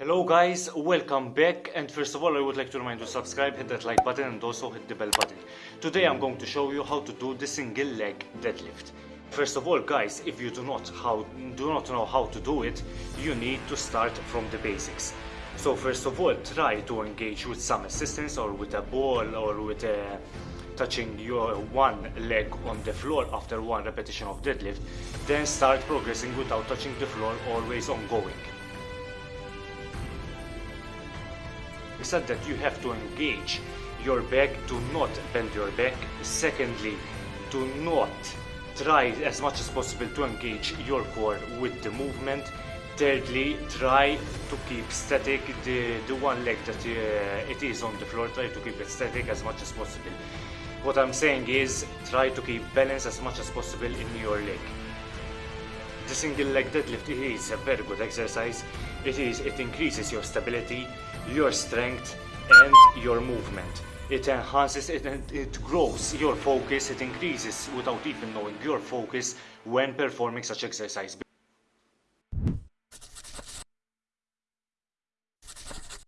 Hello guys, welcome back and first of all I would like to remind you to subscribe, hit that like button and also hit the bell button. Today I'm going to show you how to do the single leg deadlift. First of all guys, if you do not how do not know how to do it, you need to start from the basics. So first of all, try to engage with some assistance or with a ball or with a touching your one leg on the floor after one repetition of deadlift, then start progressing without touching the floor always ongoing. We said that you have to engage your back, do not bend your back. Secondly, do not try as much as possible to engage your core with the movement. Thirdly, try to keep static the, the one leg that uh, it is on the floor, try to keep it static as much as possible. What I'm saying is try to keep balance as much as possible in your leg. The single leg deadlift is a very good exercise. It is it increases your stability, your strength and your movement. It enhances it and it grows your focus, it increases without even knowing your focus when performing such exercise.